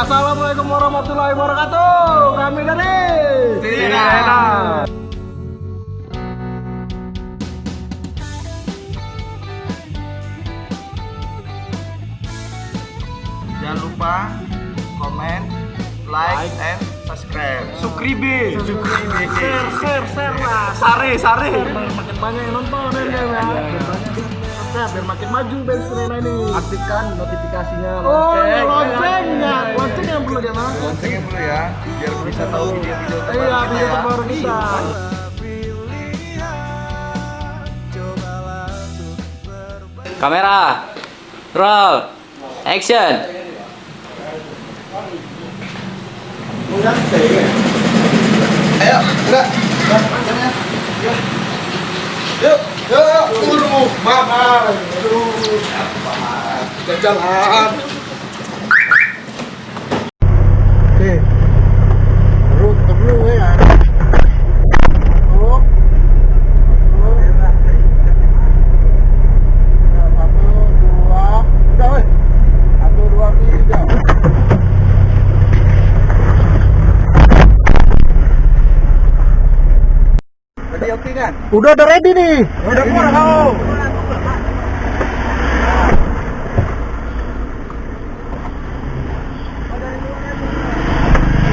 Assalamualaikum warahmatullahi wabarakatuh. Kami dari Sirena. Jangan lupa komen, like, and subscribe. Sukribe. Sukribe. share, share, share lah. Sare, sare. Makin banyak yang nonton ya, ya. Biar makin maju band Serena ini. aktifkan notifikasinya Oh, lonceng. loncengnya, lonceng yang perlu dia mah. Loncengnya dulu ya, biar bisa tahu video-video terbaru Iya, kita video ya. terbaru kita. Kamera, roll, action. Ayo, enggak. Yuk, yuk, yuk, turu, mama. Jalan. Oke. Ya. Perlu. Satu, dua, udah weh. Satu, dua, tiga. Tadi oke kan? Udah udah ready nih. Udah keluar kau.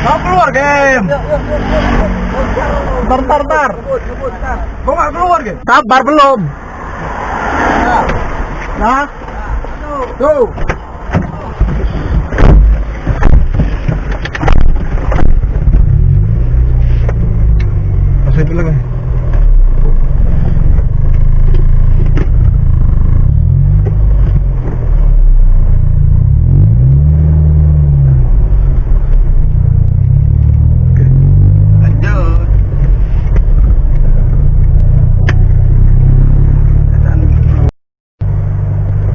Kau keluar game. Ntar ntar ntar. Kau nggak keluar game? Sabar belum. Nah. Tuh. Masih dulu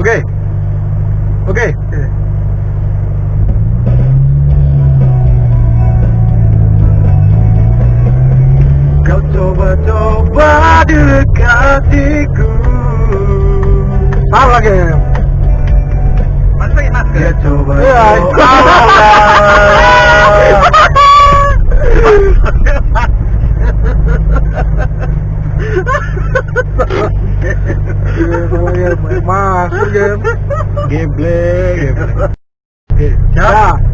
Oke. Oke. Kau coba-coba dekatiku Salah masker. Ya coba Ya Masuk game Gameplay Oke, siap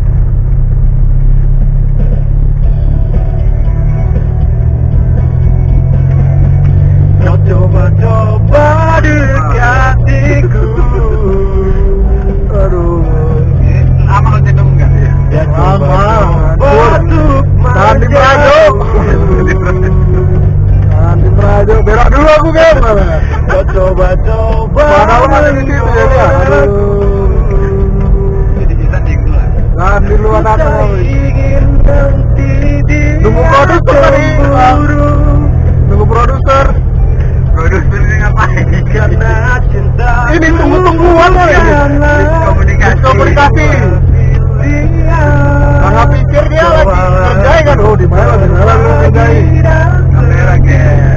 Ini tunggu-tungguan kok ini? Komunikasi. Komunikasi. Karena pikir dia lagi. Kerjain kan Oh di mana? Kamera.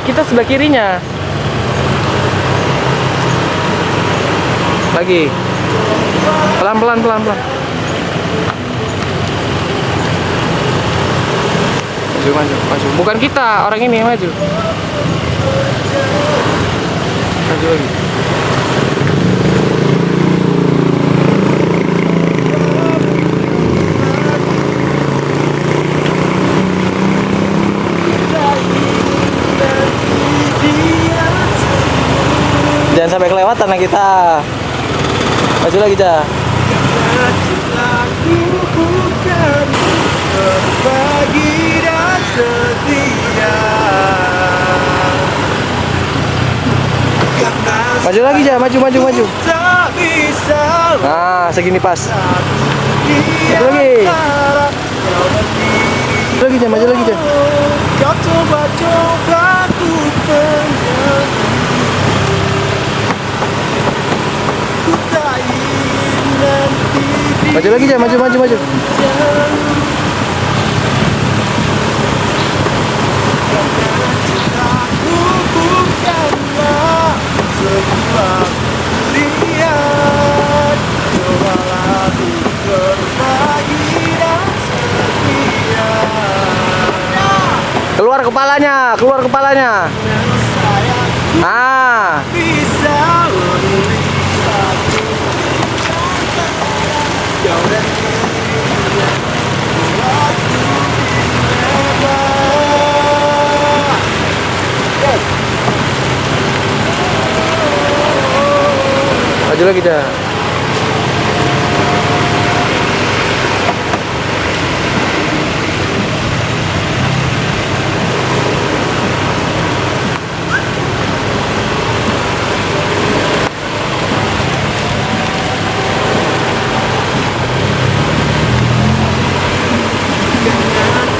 Kita, kita sebelah kirinya. Lagi. Pelan, pelan, pelan, pelan. Maju, maju, maju. Bukan kita, orang ini maju. Maju lagi. Jangan sampai kelewatan lah kita. Maju lagi, berbagi dan setia Maju lagi, Cah. Maju, maju, maju. Nah, segini pas. Maju lagi. Maju lagi, Cah. Maju lagi, Cah. Kau coba-coba ku pendam Ku tak ingin nanti Maju lagi, Cah. Maju, maju, maju. Keluar kepalanya, keluar kepalanya. Ah, Bisa memilih satu Kau dan dirinya Buatku dilema lagi, Cah.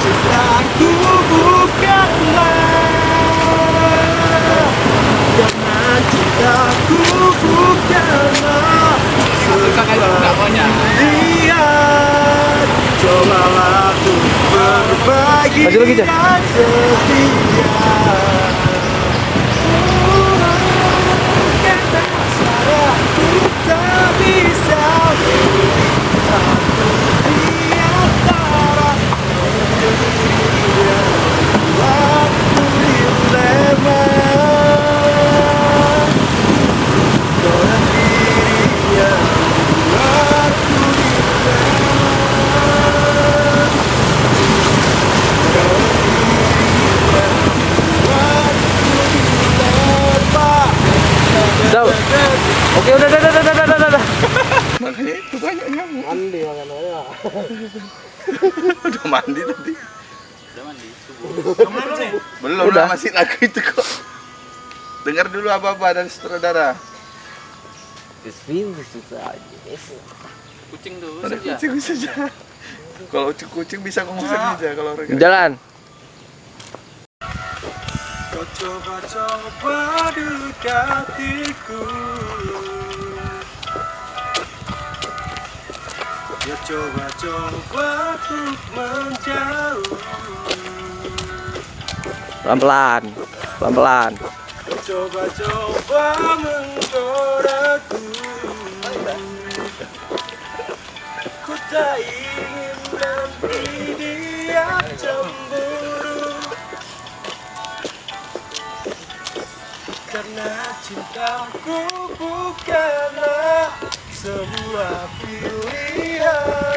Cintaku bukanlah Karena cintaku bukanlah Sebuah pilihan Cobalah untuk berbagi Maju lagi, tak bisa memilih satu di antara Waktu dilema Kau dan dirinya Waktu dilema Kau dan dirinya Waktu dilema Udah. Oke, udah, udah, udah, udah, udah, udah, udah. Makanya itu banyak nyamuk. Mandi makan aja Udah mandi tadi. Belum Udah. masih lagu itu kok. Dengar dulu apa-apa dari sutradara. Kucing tuh Ada kucing saja. Kalau kucing bisa ngomong saja kalau orang Jalan. Kau coba-coba dekatiku Ya coba-coba untuk menjauh Pelan-pelan. Pelan-pelan. Coba-coba menggodaku Ku tak ingin nanti dia cemburu Karena cintaku bukanlah sebuah pilihan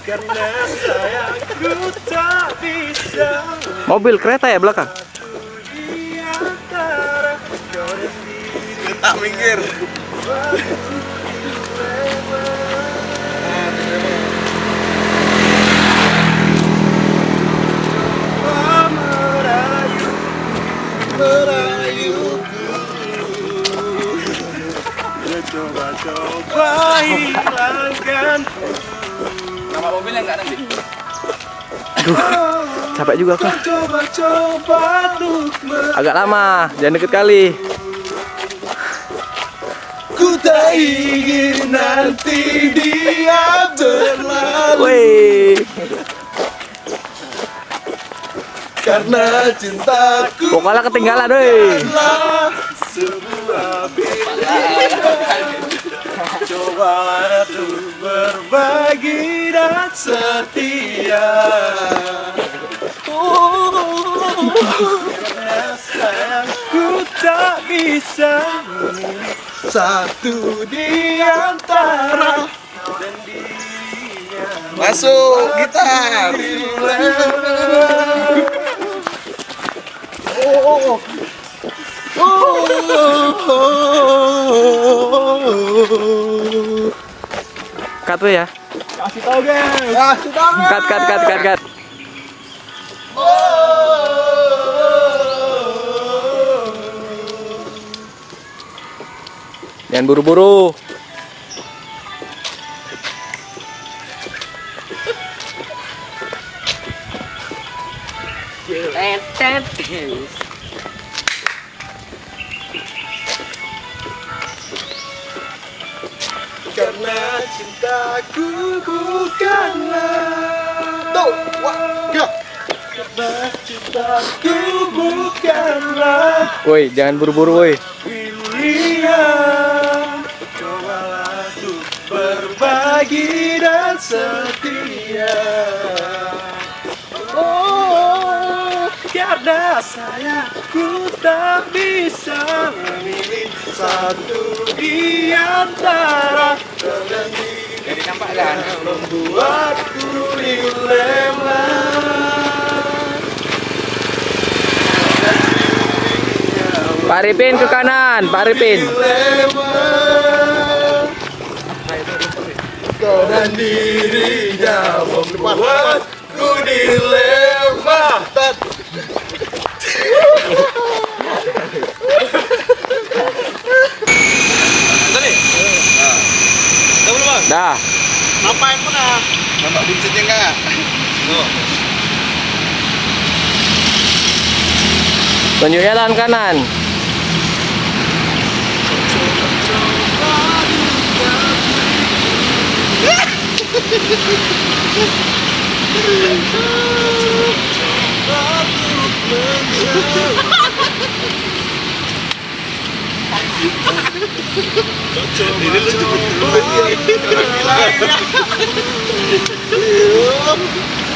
Karena sayangku tak bisa Mobil kereta ya belakang. Tak minggir. merayu merayuku Coba-coba hilangkan Nama mobilnya enggak nanti? Capek juga kah? Coba-coba Agak lama, jangan deket kali. Ku tak ingin nanti dia berlalu Karena cintaku vokalnya ketinggalan, adalah sebuah Coba untuk berbagi dan setia. Oh, Karena sayangku tak bisa memilih satu di antara dan dirinya. Masuk gitar. Cut tuh ya. Kasih tau guys. Kasih tau Cut, cut, cut, cut, cut. Jangan buru-buru. Karena cintaku bukanlah Tuh, Karena cintaku bukanlah Woi, jangan buru-buru, woi. pilihan. Cobalah untuk berbagi dan setia. Oh, karena sayangku tak bisa memilih satu di antara Jadi nampak kan? membuatku dilema Pak Ripin ke kanan, Pak Ripin. dilema kau dan dirinya membuatku dilema Tadi. Nah. Tahu belum, Bang? Dah. Ngapain pun ah Nampak buncitnya enggak? Tuh. Tunjuknya tangan kanan. Ini lu.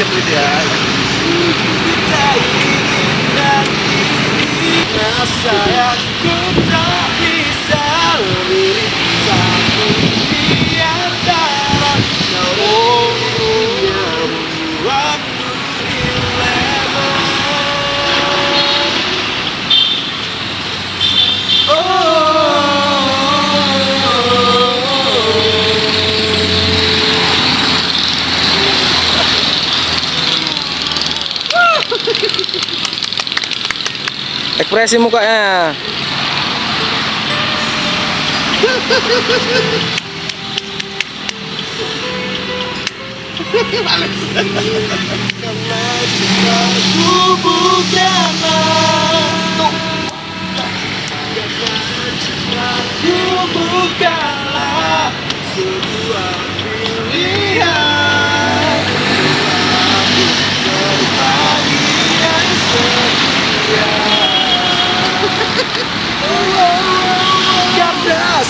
siap gitu ya. Kita ingin dan ini Nah ku tak Ekspresi mukanya. Bukanlah pilihan Aku berbagi yang setia Karena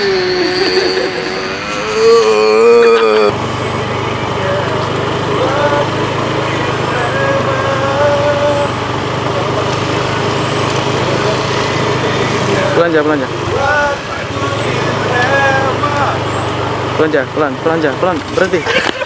dilema Belanja, belanja. Belanja, pelan, belanja, pelan, berhenti.